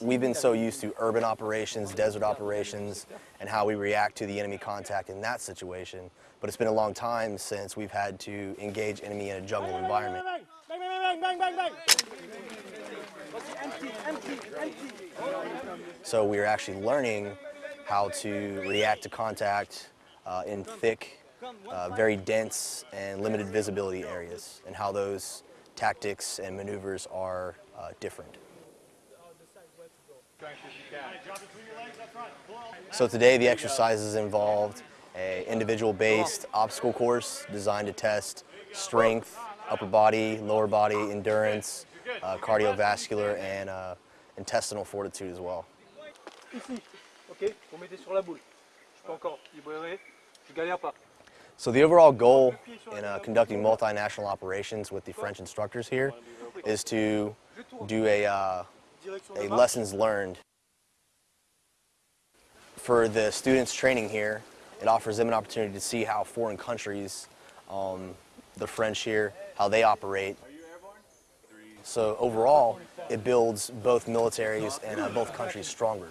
We've been so used to urban operations, desert operations, and how we react to the enemy contact in that situation. But it's been a long time since we've had to engage enemy in a jungle environment. So we are actually learning how to react to contact uh, in thick, uh, very dense, and limited visibility areas, and how those tactics and maneuvers are uh, different. So today the exercises involved a individual-based obstacle course designed to test strength, upper body, lower body, endurance, uh, cardiovascular, and uh, intestinal fortitude as well. Ici, ok Vous mettez sur la boule. Je peux encore je galère pas. So the overall goal in uh, conducting multinational operations with the French instructors here is to do a, uh, a lessons learned. For the students training here, it offers them an opportunity to see how foreign countries, um, the French here, how they operate. So overall, it builds both militaries and uh, both countries stronger.